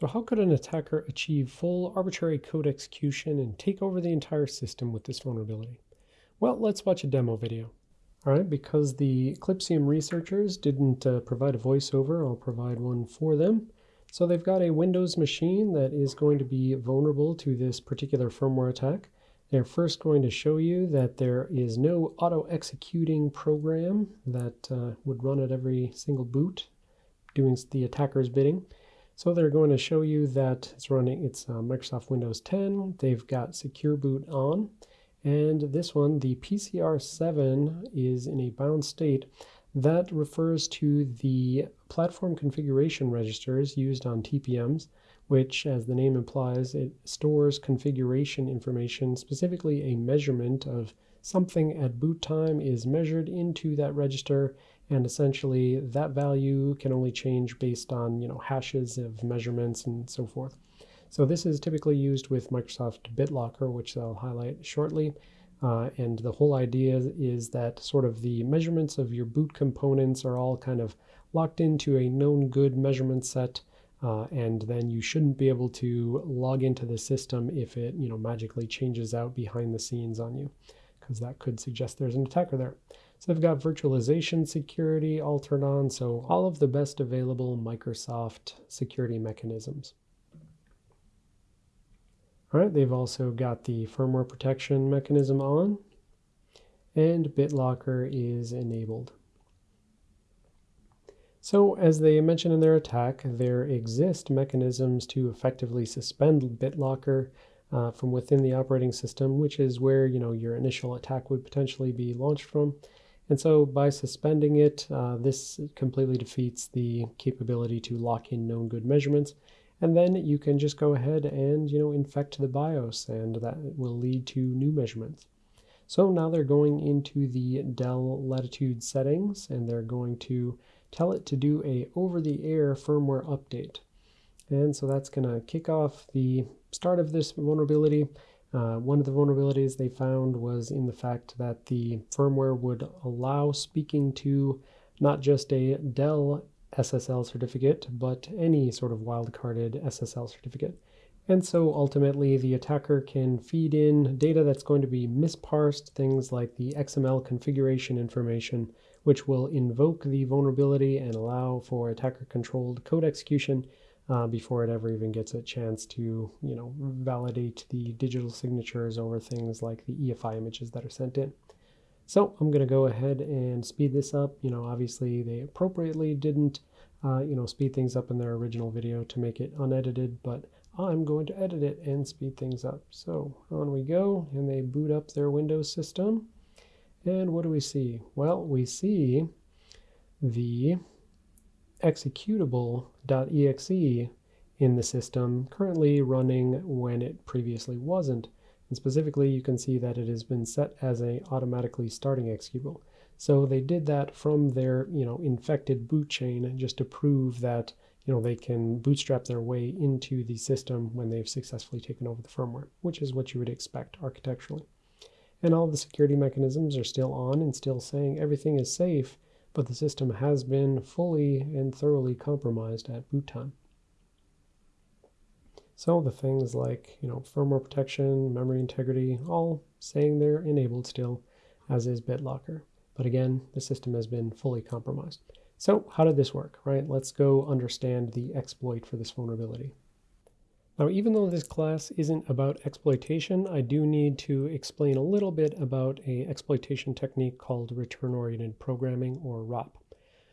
So how could an attacker achieve full arbitrary code execution and take over the entire system with this vulnerability? Well, let's watch a demo video. All right, because the Eclypsium researchers didn't uh, provide a voiceover, I'll provide one for them. So they've got a Windows machine that is going to be vulnerable to this particular firmware attack. They're first going to show you that there is no auto-executing program that uh, would run at every single boot doing the attacker's bidding. So they're going to show you that it's running, it's uh, Microsoft Windows 10. They've got Secure Boot on. And this one, the PCR7 is in a bound state. That refers to the platform configuration registers used on TPMs, which, as the name implies, it stores configuration information, specifically a measurement of something at boot time is measured into that register and essentially that value can only change based on you know hashes of measurements and so forth. So this is typically used with Microsoft BitLocker, which I'll highlight shortly. Uh, and the whole idea is that sort of the measurements of your boot components are all kind of locked into a known good measurement set. Uh, and then you shouldn't be able to log into the system if it you know magically changes out behind the scenes on you because that could suggest there's an attacker there. So they've got virtualization security all turned on, so all of the best available Microsoft security mechanisms. All right, they've also got the firmware protection mechanism on, and BitLocker is enabled. So as they mentioned in their attack, there exist mechanisms to effectively suspend BitLocker uh, from within the operating system, which is where you know your initial attack would potentially be launched from. And so by suspending it, uh, this completely defeats the capability to lock in known good measurements. And then you can just go ahead and, you know, infect the BIOS and that will lead to new measurements. So now they're going into the Dell Latitude settings and they're going to tell it to do a over-the-air firmware update. And so that's going to kick off the start of this vulnerability. Uh, one of the vulnerabilities they found was in the fact that the firmware would allow speaking to not just a Dell SSL certificate, but any sort of wildcarded SSL certificate. And so ultimately the attacker can feed in data that's going to be misparsed, things like the XML configuration information, which will invoke the vulnerability and allow for attacker controlled code execution uh, before it ever even gets a chance to, you know, validate the digital signatures over things like the EFI images that are sent in. So I'm going to go ahead and speed this up. You know, obviously they appropriately didn't, uh, you know, speed things up in their original video to make it unedited, but I'm going to edit it and speed things up. So on we go, and they boot up their Windows system. And what do we see? Well, we see the executable.exe in the system currently running when it previously wasn't. And specifically, you can see that it has been set as a automatically starting executable. So they did that from their, you know, infected boot chain just to prove that, you know, they can bootstrap their way into the system when they've successfully taken over the firmware, which is what you would expect architecturally. And all the security mechanisms are still on and still saying everything is safe, but the system has been fully and thoroughly compromised at boot time. So the things like, you know, firmware protection, memory integrity, all saying they're enabled still, as is BitLocker. But again, the system has been fully compromised. So how did this work, right? Let's go understand the exploit for this vulnerability. Now, even though this class isn't about exploitation, I do need to explain a little bit about a exploitation technique called return-oriented programming, or ROP.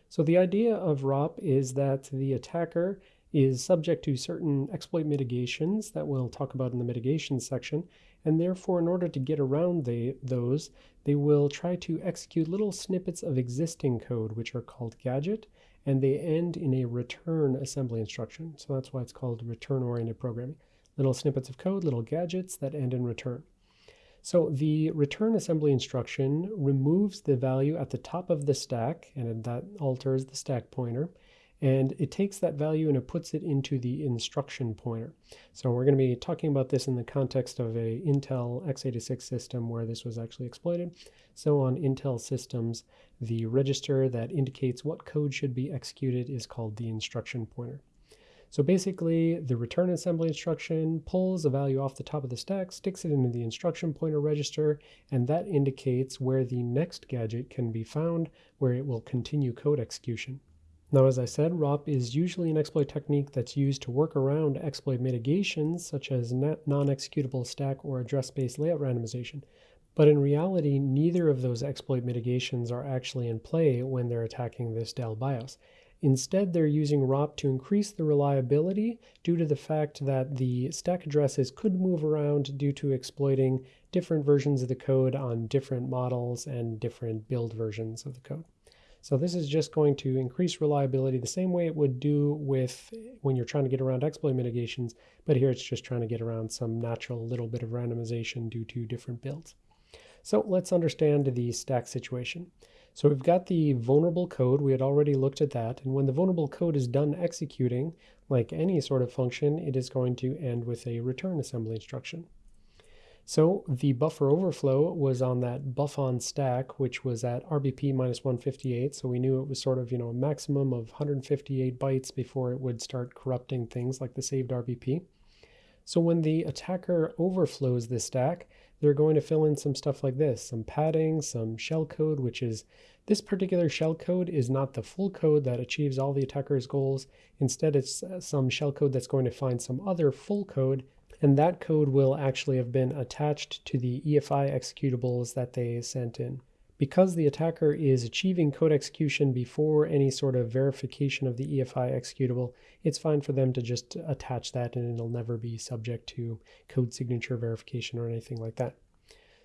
So the idea of ROP is that the attacker is subject to certain exploit mitigations that we'll talk about in the mitigation section, and therefore in order to get around the, those, they will try to execute little snippets of existing code, which are called gadget, and they end in a return assembly instruction. So that's why it's called return-oriented programming. Little snippets of code, little gadgets that end in return. So the return assembly instruction removes the value at the top of the stack, and that alters the stack pointer, and it takes that value and it puts it into the instruction pointer. So we're going to be talking about this in the context of a Intel x86 system where this was actually exploited. So on Intel systems, the register that indicates what code should be executed is called the instruction pointer. So basically, the return assembly instruction pulls a value off the top of the stack, sticks it into the instruction pointer register, and that indicates where the next gadget can be found, where it will continue code execution. Now, as I said, ROP is usually an exploit technique that's used to work around exploit mitigations, such as non-executable stack or address space layout randomization. But in reality, neither of those exploit mitigations are actually in play when they're attacking this Dell BIOS. Instead, they're using ROP to increase the reliability due to the fact that the stack addresses could move around due to exploiting different versions of the code on different models and different build versions of the code. So this is just going to increase reliability the same way it would do with when you're trying to get around exploit mitigations, but here it's just trying to get around some natural little bit of randomization due to different builds. So let's understand the stack situation. So we've got the vulnerable code, we had already looked at that, and when the vulnerable code is done executing, like any sort of function, it is going to end with a return assembly instruction. So the buffer overflow was on that buff on stack, which was at RBP minus 158. So we knew it was sort of, you know, a maximum of 158 bytes before it would start corrupting things like the saved RBP. So when the attacker overflows this stack, they're going to fill in some stuff like this, some padding, some shellcode, which is this particular shellcode is not the full code that achieves all the attacker's goals. Instead, it's uh, some shellcode that's going to find some other full code and that code will actually have been attached to the EFI executables that they sent in. Because the attacker is achieving code execution before any sort of verification of the EFI executable, it's fine for them to just attach that and it'll never be subject to code signature verification or anything like that.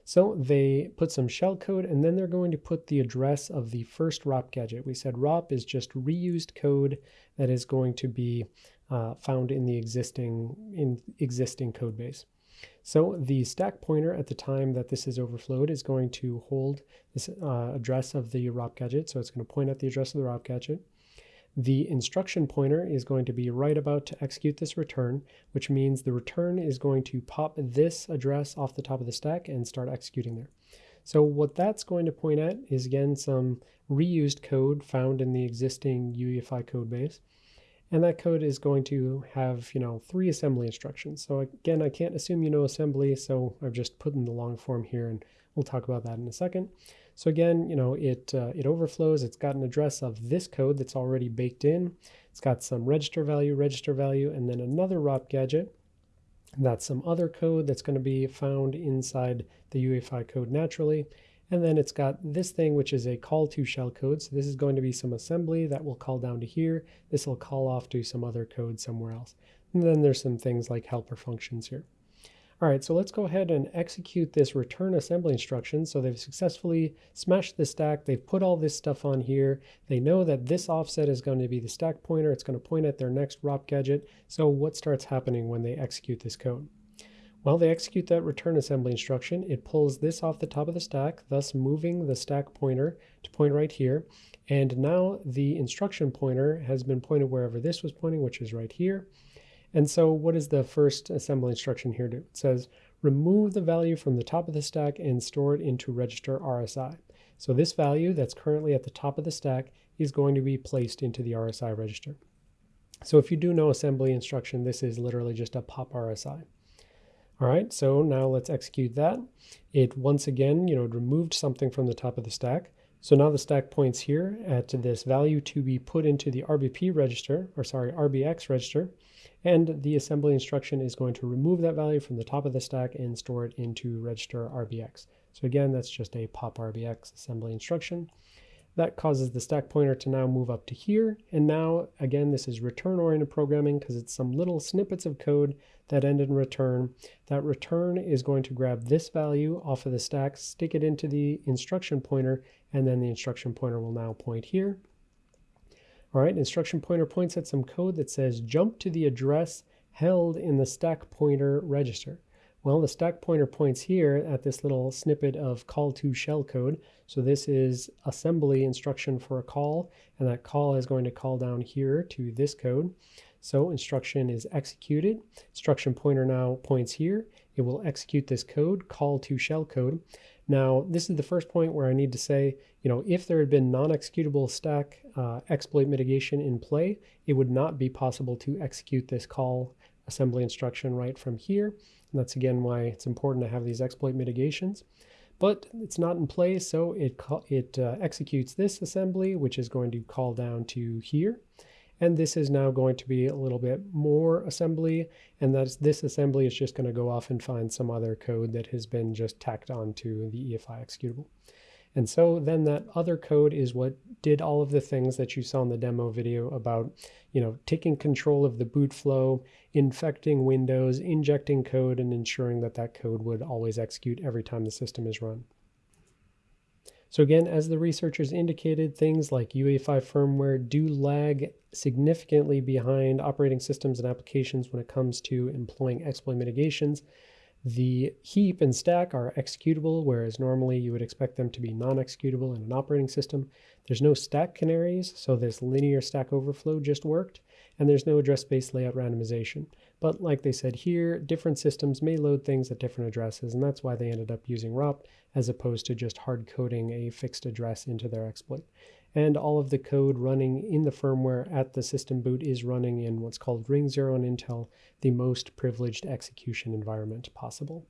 So they put some shellcode and then they're going to put the address of the first ROP gadget. We said ROP is just reused code that is going to be uh, found in the existing in existing code base. So the stack pointer at the time that this is overflowed is going to hold this uh, address of the ROP gadget. So it's going to point at the address of the ROP gadget. The instruction pointer is going to be right about to execute this return, which means the return is going to pop this address off the top of the stack and start executing there. So what that's going to point at is again some reused code found in the existing UEFI code base. And that code is going to have, you know, three assembly instructions. So again, I can't assume you know assembly, so I've just put in the long form here and we'll talk about that in a second. So again, you know, it, uh, it overflows. It's got an address of this code that's already baked in. It's got some register value, register value, and then another ROP gadget. That's some other code that's going to be found inside the UEFI code naturally. And then it's got this thing, which is a call to shell code. So this is going to be some assembly that will call down to here. This will call off to some other code somewhere else. And then there's some things like helper functions here. All right, so let's go ahead and execute this return assembly instruction. So they've successfully smashed the stack. They've put all this stuff on here. They know that this offset is going to be the stack pointer. It's going to point at their next ROP gadget. So what starts happening when they execute this code? While they execute that return assembly instruction, it pulls this off the top of the stack, thus moving the stack pointer to point right here. And now the instruction pointer has been pointed wherever this was pointing, which is right here. And so what does the first assembly instruction here? It says, remove the value from the top of the stack and store it into register RSI. So this value that's currently at the top of the stack is going to be placed into the RSI register. So if you do know assembly instruction, this is literally just a pop RSI. All right, so now let's execute that. It once again, you know, it removed something from the top of the stack. So now the stack points here at this value to be put into the RBP register, or sorry, RBX register, and the assembly instruction is going to remove that value from the top of the stack and store it into register RBX. So again, that's just a pop RBX assembly instruction. That causes the stack pointer to now move up to here. And now, again, this is return-oriented programming because it's some little snippets of code that end in return. That return is going to grab this value off of the stack, stick it into the instruction pointer, and then the instruction pointer will now point here. All right, instruction pointer points at some code that says jump to the address held in the stack pointer register. Well, the stack pointer points here at this little snippet of call to shell code. So this is assembly instruction for a call, and that call is going to call down here to this code. So instruction is executed. Instruction pointer now points here. it will execute this code, call to shellcode. Now, this is the first point where I need to say, you know, if there had been non-executable stack uh, exploit mitigation in play, it would not be possible to execute this call assembly instruction right from here. And that's again why it's important to have these exploit mitigations. But it's not in play, so it, it uh, executes this assembly, which is going to call down to here. And this is now going to be a little bit more assembly. And that's this assembly is just going to go off and find some other code that has been just tacked onto the EFI executable. And so then that other code is what did all of the things that you saw in the demo video about, you know, taking control of the boot flow, infecting Windows, injecting code, and ensuring that that code would always execute every time the system is run. So again, as the researchers indicated, things like UEFI firmware do lag significantly behind operating systems and applications when it comes to employing exploit mitigations. The heap and stack are executable, whereas normally you would expect them to be non-executable in an operating system. There's no stack canaries, so this linear stack overflow just worked, and there's no address space layout randomization. But like they said here, different systems may load things at different addresses, and that's why they ended up using ROP as opposed to just hard coding a fixed address into their exploit. And all of the code running in the firmware at the system boot is running in what's called Ring 0 on Intel, the most privileged execution environment possible.